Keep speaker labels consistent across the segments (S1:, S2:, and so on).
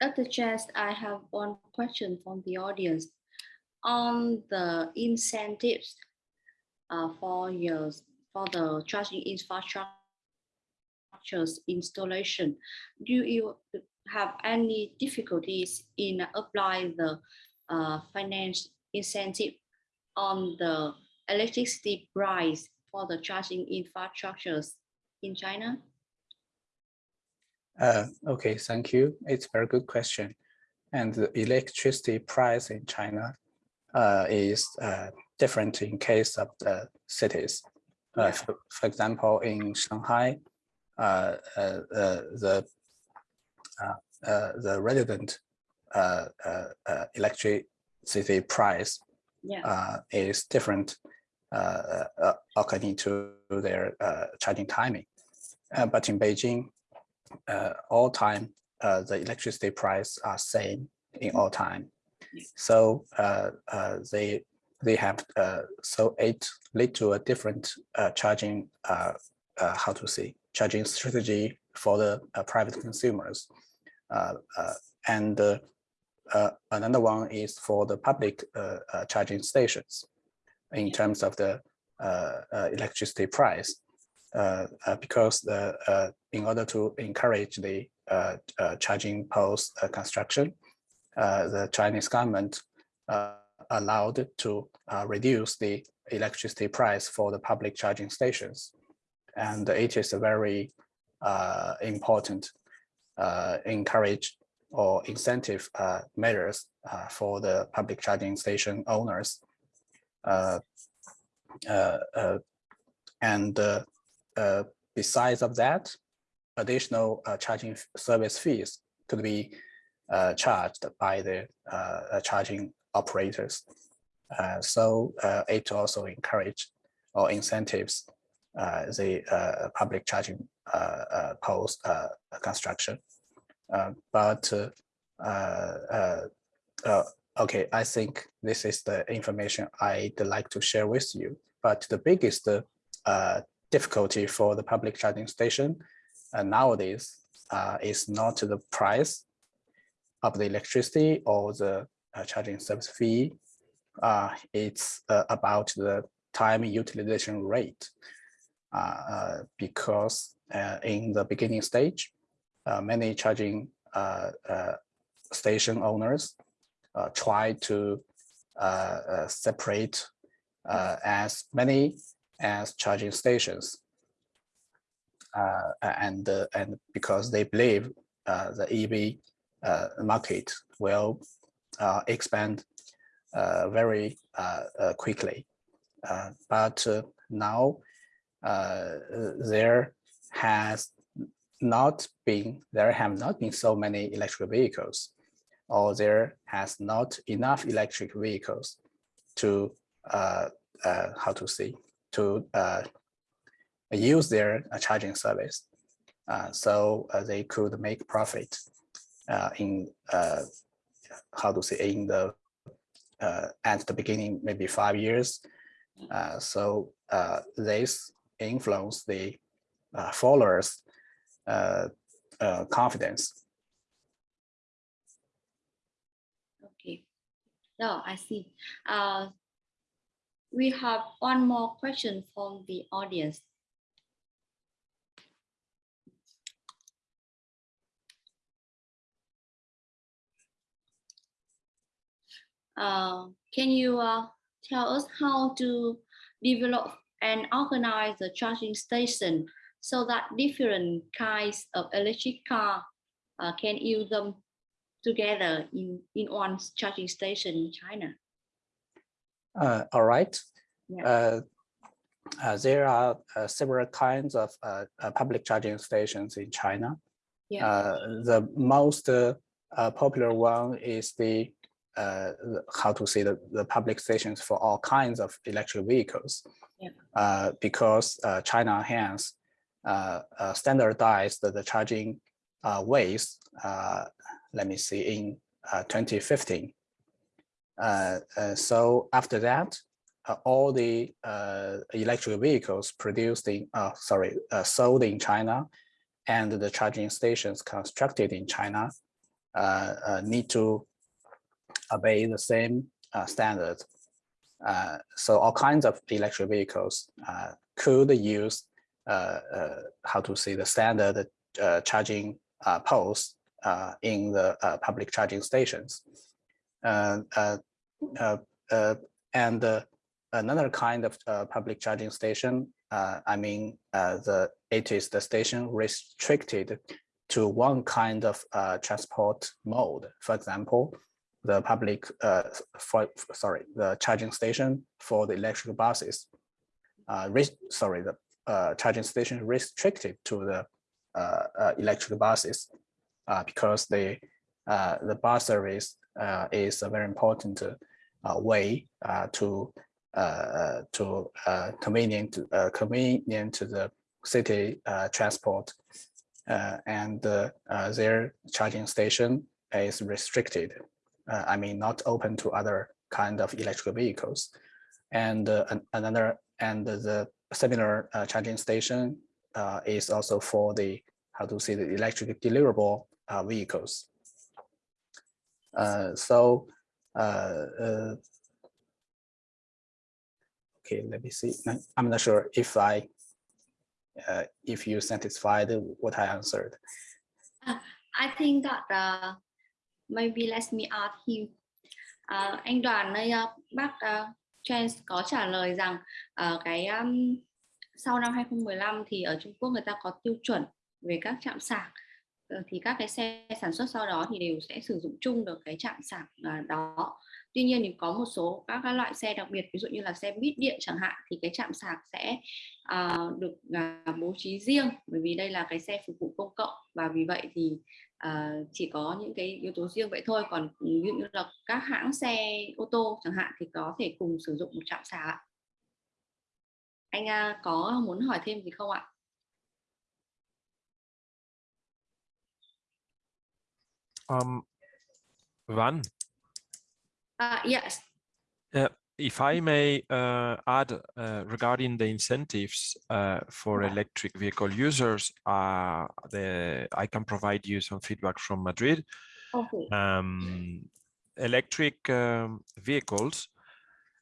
S1: Dr. Chess, I have one question from the audience. On the incentives uh, for your for the charging infrastructures installation, do you have any difficulties in applying the uh, finance incentive on the electricity price for the charging infrastructures in China?
S2: Uh, okay, thank you. It's a very good question. And the electricity price in China uh, is uh, different in case of the cities. Uh, yeah. For, for, example, in Shanghai, uh, uh, the the resident electricity price yeah. is different according to their charging timing. but in Beijing, uh, all time, uh, the electricity price are same in all time. So uh, uh, they they have uh, so it lead to a different uh, charging uh, uh, how to say charging strategy for the uh, private consumers, uh, uh, and another one is for the public uh, uh, charging stations in terms of the uh, uh, electricity price. Uh, uh, because the, uh, in order to encourage the charging post construction, the Chinese government allowed to reduce the electricity price for the public charging stations. And it is a very important encourage or incentive uh, measures uh, for the public charging station owners. Uh, and uh, besides of that, additional uh, charging service fees could be uh, charged by the uh, charging operators. Uh, so uh, it also encourage or incentives the public charging post construction. but okay, I think this is the information I'd like to share with you. But the biggest difficulty for the public charging station uh, nowadays uh, is not the price of the electricity or the uh, charging service fee. Uh, it's uh, about the time utilization rate uh, because in the beginning stage, many charging station owners try to separate as many as charging stations. Uh, and, uh, and because they believe uh, the EV uh, market will uh, expand uh, very quickly. but now there has not been, there have not been so many electric vehicles or there has not enough electric vehicles to how to say to uh, use their uh, charging service. Uh, so uh, they could make profit uh, in uh, how to say in the at the beginning, maybe five years. so this influence the followers confidence
S1: Okay. No, I see. Uh, we have one more question from the audience. Uh, can you uh, tell us how to develop and organize the charging station so that different kinds of electric car uh, can use them together in, in one charging station in China?
S2: Uh, all right. Yeah. Uh, uh, there are uh, several kinds of uh, uh, public charging stations in China. Yeah. the most popular one is the how to say the, the public stations for all kinds of electric vehicles. Yeah. because China has standardized the charging ways. let me see in 2015. Uh, uh, so after that, uh, all the electric vehicles produced in, sorry, sold in China and the charging stations constructed in China uh, uh, need to obey the same uh, standards. Uh, so all kinds of electric vehicles uh, could use uh, how to say the standard charging poles in the public charging stations. And another kind of public charging station, I mean, the it is the station restricted to one kind of transport mode. For example, the public, uh, for, sorry, the charging station for the electric buses. Uh, sorry, the uh, charging station restricted to the uh, uh, electric buses uh, because the uh, the bus service uh, is a very important uh, way uh, to uh, to uh, convenient uh, convenient to the city uh, transport, uh, and uh, uh, their charging station is restricted uh, I mean, not open to other kind of electric vehicles. And uh, another, and the similar uh, charging station uh, is also for the, how to say, the electric deliverable uh, vehicles. Uh, so, uh, uh, okay, let me see. I'm not sure if I, if you satisfied what I answered.
S1: I think that maybe let me ask him. Uh, anh Đoàn ơi, uh, bác uh, có trả lời rằng uh, cái um, sau năm 2015 thì ở Trung Quốc người ta có tiêu chuẩn về các trạm sạc Ờ, thì các cái xe sản xuất sau đó thì đều sẽ sử dụng chung được cái trạm sạc à, đó. Tuy nhiên thì có một số các, các loại xe đặc biệt ví dụ như là xe buýt điện chẳng hạn thì cái trạm sạc sẽ uh, được uh, bố trí riêng bởi vì đây là cái xe phục vụ công cộng. Và vì vậy thì uh, chỉ có những cái yếu tố riêng vậy thôi. Còn ừ, ví dụ như là các hãng xe ô tô chẳng hạn thì có thể cùng sử dụng một trạm sạc anh uh, có muốn hỏi thêm gì không ạ?
S3: Um, Van,
S1: uh, yes
S3: uh, if I may uh, add uh, regarding the incentives uh, for electric vehicle users, uh, the, I can provide you some feedback from Madrid.
S1: okay
S3: Um, electric um, vehicles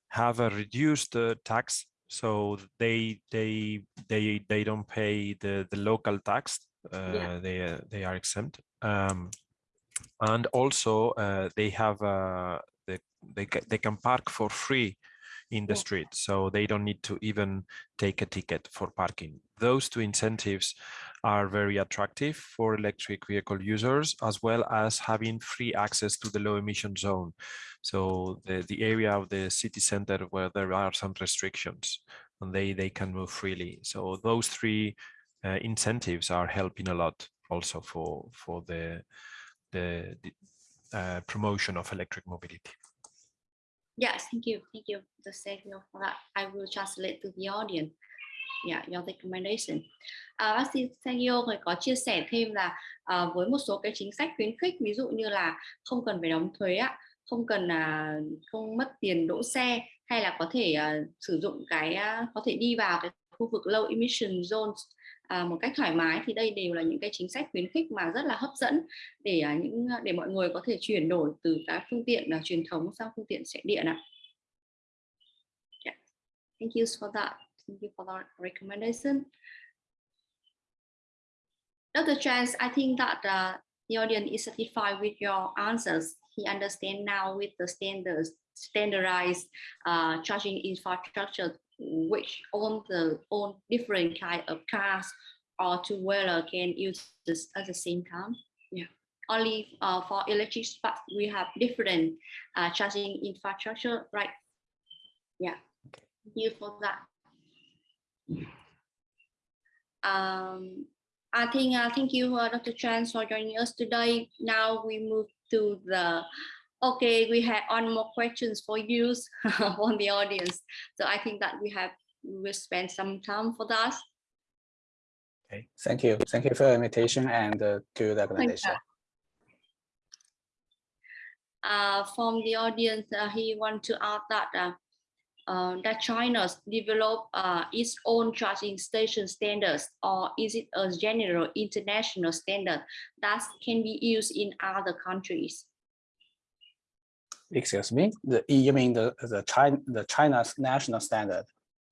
S3: have a reduced uh, tax, so they they they they don't pay the the local tax. Uh,
S1: Yeah.
S3: They they are exempt. Um, and also uh, they have uh, the they they can park for free in the
S1: Yeah.
S3: street, so they don't need to even take a ticket for parking. Those two incentives are very attractive for electric vehicle users, as well as having free access to the low emission zone. So the, the area of the city center where there are some restrictions and they, they can move freely. So those three uh, incentives are helping a lot also for, for the, the, the uh, promotion of electric mobility.
S1: Yes, thank you, thank you. The for that. I will translate to the audience. Yeah, your recommendation. À, bác sĩ Sergio người có chia sẻ thêm là à, với một số cái chính sách khuyến khích ví dụ như là không cần phải đóng thuế ạ, không cần à, không mất tiền đỗ xe hay là có thể à, sử dụng cái à, có thể đi vào cái khu vực low emission zones à, một cách thoải mái thì đây đều là những cái chính sách khuyến khích mà rất là hấp dẫn để à, những à, để mọi người có thể chuyển đổi từ các phương tiện là truyền thống sang phương tiện xe điện ạ. Yeah. Thank you for that. Thank you for that recommendation. Dr. Chance, I think that uh, the audience is satisfied with your answers. He understand now with the standards, standardized uh, charging infrastructure, which own the own different kind of cars or two-wheeler can use this at the same time. Yeah. Only uh, for electric bus, we have different uh, charging infrastructure, right? Yeah. Thank you for that. Um, I think uh, thank you, uh, Dr. Chan, for joining us today. Now we move to the. Okay, we have one more questions for you from the audience. So I think that we have we will spend some time for that.
S2: Okay, thank you. Thank you for your invitation and uh, good recommendation.
S1: Uh, from the audience, uh, he want to add that uh, uh, that China develop uh, its own charging station standards or is it a general international standard that can be used in other countries?
S2: Excuse me, the, you mean the, the China, the China's national standard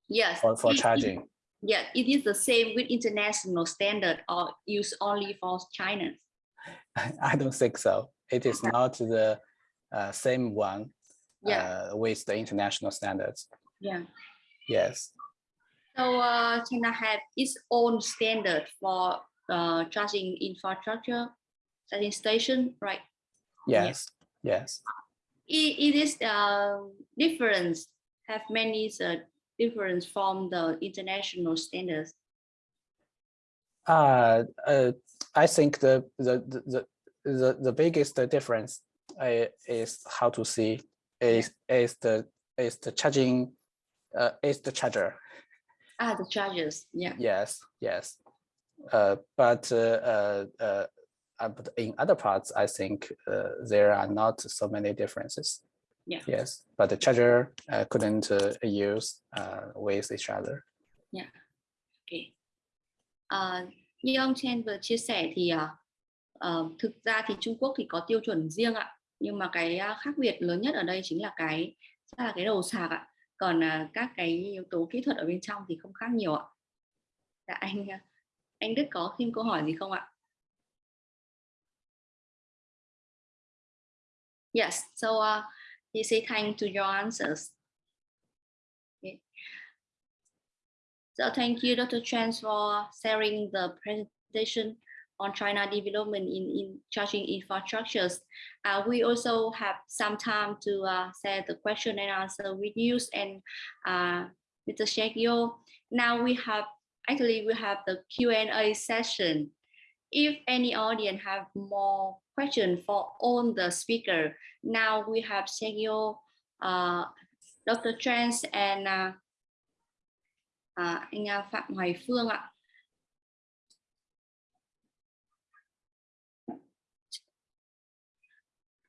S1: Yes.
S2: for, for charging?
S1: Yeah, it is the same with international standard or used only for China.
S2: I don't think so. It is not the uh, same one
S1: Yeah,
S2: uh, with the international standards.
S1: yeah.
S2: Yes,
S1: So uh, China have its own standard for uh, charging infrastructure, charging station, right?
S2: Yes, yes.
S1: It, it is uh, different, have many uh, difference from the international standards.
S2: Uh, uh, I think the the the the the, the biggest difference uh, is how to see is is the is the charging uh, is the charger.
S1: Ah, the charges, yeah.
S2: Yes, yes. Uh, but uh, uh, uh, but in other parts, I think uh, there are not so many differences.
S1: Yeah.
S2: Yes, but the charger uh, couldn't uh, use uh, with each other.
S1: Okay. À, như ông Chen vừa chia sẻ thì ờ, thực ra thì Trung Quốc thì có tiêu chuẩn riêng ạ. Nhưng mà cái à, khác biệt lớn nhất ở đây chính là cái là cái đầu sạc ạ. Còn à, các cái yếu tố kỹ thuật ở bên trong thì không khác nhiều ạ. Dạ anh anh Đức có thêm câu hỏi gì không ạ? Yes, so uh, he say thank to your answers. Okay. So thank you, Dr. Chen, for sharing the presentation on China development in, in charging infrastructures. Uh, we also have some time to uh, share the question and answer with you and uh, Mr. Shekyo. Now we have, actually we have the Q&A session. If any audience have more question for all the speaker, now we have Sergio, uh, Dr. Trans and uh, uh, anh Phạm Hoài Phương ạ.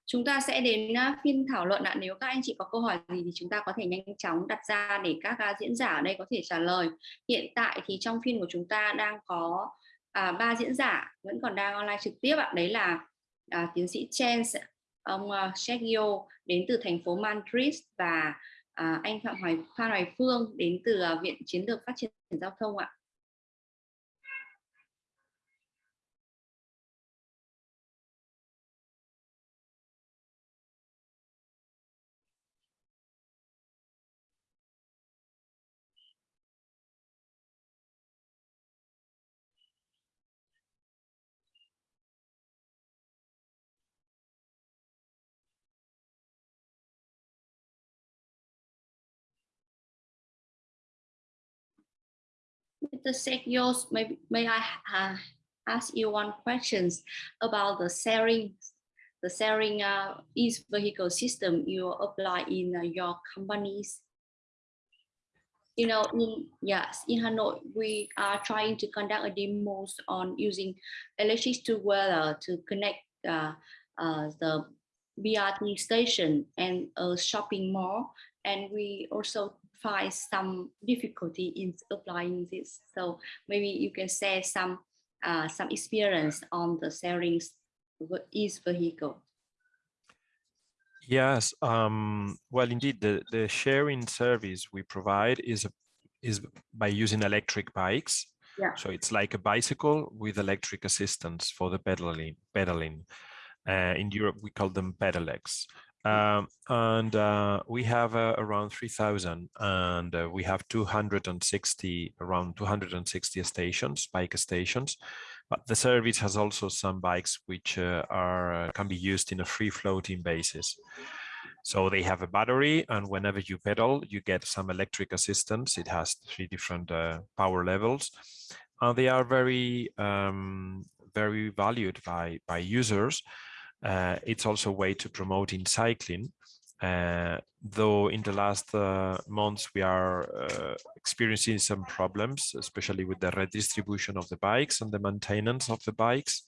S1: Chúng ta sẽ đến uh, phiên thảo luận ạ. Nếu các anh chị có câu hỏi gì thì chúng ta có thể nhanh chóng đặt ra để các uh, diễn giả ở đây có thể trả lời. Hiện tại thì trong phiên của chúng ta đang có à, ba diễn giả vẫn còn đang online trực tiếp ạ. Đấy là à, tiến sĩ Chen, ông uh, Sergio đến từ thành phố Madrid và à, anh Phạm Hoài Phan Hoài Phương đến từ uh, Viện Chiến lược Phát triển Giao thông ạ. Mr. Sekios, may, may I uh, ask you one questions about the sharing, the sharing uh, each vehicle system you apply in uh, your companies? You know, in yes, in Hanoi, we are trying to conduct a demos on using electric two-wheeler to connect uh, uh, the BRT station and a shopping mall. And we also find some difficulty in applying this. So maybe you can share some uh, some experience on the sharing is vehicle.
S3: Yes, um, well, indeed, the, the sharing service we provide is, a, is by using electric bikes.
S1: Yeah.
S3: So it's like a bicycle with electric assistance for the pedaling. pedaling. Uh, in Europe, we call them pedelecs. Um, and uh, we have uh, around 3,000 and uh, we have 260, around 260 stations, bike stations. But the service has also some bikes which uh, are can be used in a free floating basis. So they have a battery and whenever you pedal, you get some electric assistance. It has three different uh, power levels and they are very, um, very valued by, by users. Uh, it's also a way to promote in cycling. Uh, though in the last uh, months we are uh, experiencing some problems, especially with the redistribution of the bikes and the maintenance of the bikes.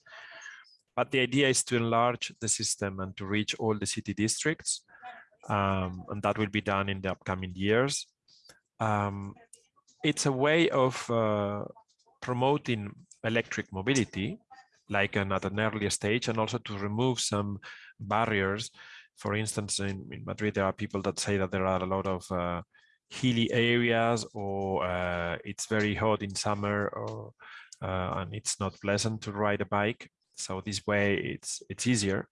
S3: But the idea is to enlarge the system and to reach all the city districts. um, and that will be done in the upcoming years. Um, it's a way of uh, promoting electric mobility, like an, at an earlier stage, and also to remove some barriers. For instance, in, in Madrid, there are people that say that there are a lot of uh, hilly areas or uh, it's very hot in summer or uh, and it's not pleasant to ride a bike. So this way it's it's easier.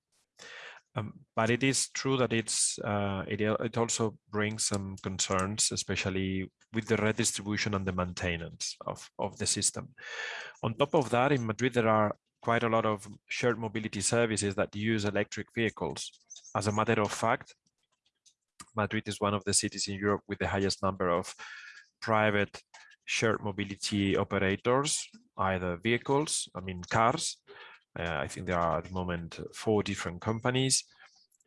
S3: Um, but it is true that it's uh, it, it also brings some concerns, especially with the redistribution and the maintenance of, of the system. On top of that, in Madrid, there are quite a lot of shared mobility services that use electric vehicles. As a matter of fact, Madrid is one of the cities in Europe with the highest number of private shared mobility operators, either vehicles, I mean cars. Uh, I think there are at the moment four different companies,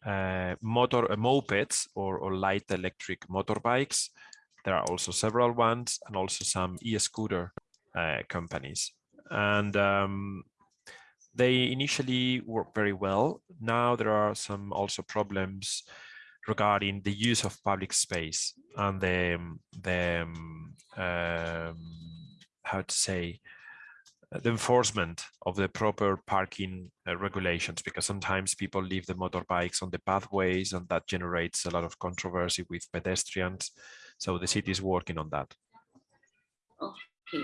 S3: uh, motor uh, mopeds or, or light electric motorbikes. There are also several ones and also some e-scooter uh, companies. And um, they initially work very well. Now there are some also problems regarding the use of public space and the, the um, how to say, the enforcement of the proper parking uh, regulations because sometimes people leave the motorbikes on the pathways and that generates a lot of controversy with pedestrians. So the city is working on that.
S1: Okay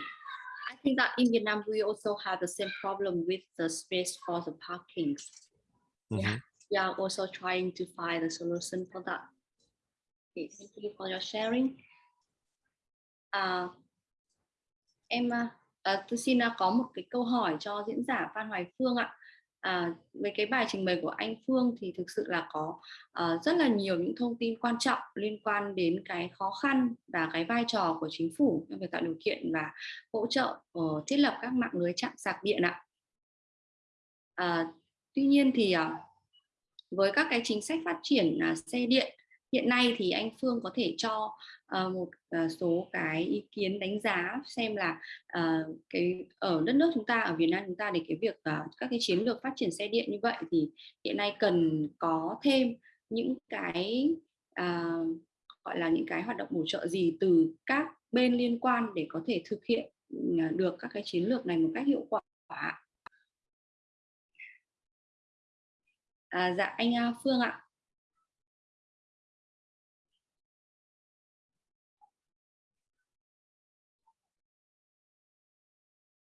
S1: think that in vietnam we also have the same problem with the space for the parking mm -hmm. yeah we are also trying to find a solution for that. Okay, thank you for your sharing. À, em à, tôi xin có một cái câu hỏi cho diễn giả Phan Hoài Phương ạ. Ờ, à, với cái bài trình bày của anh Phương thì thực sự là có uh, rất là nhiều những thông tin quan trọng liên quan đến cái khó khăn và cái vai trò của chính phủ trong việc tạo điều kiện và hỗ trợ uh, thiết lập các mạng lưới chạm sạc điện ạ. À, tuy nhiên thì uh, với các cái chính sách phát triển uh, xe điện hiện nay thì anh Phương có thể cho uh, một uh, số cái ý kiến đánh giá xem là uh, cái ở đất nước chúng ta ở Việt Nam chúng ta để cái việc uh, các cái chiến lược phát triển xe điện như vậy thì hiện nay cần có thêm những cái uh, gọi là những cái hoạt động bổ trợ gì từ các bên liên quan để có thể thực hiện ừ, được các cái chiến lược này một cách hiệu quả À, dạ anh à, Phương ạ.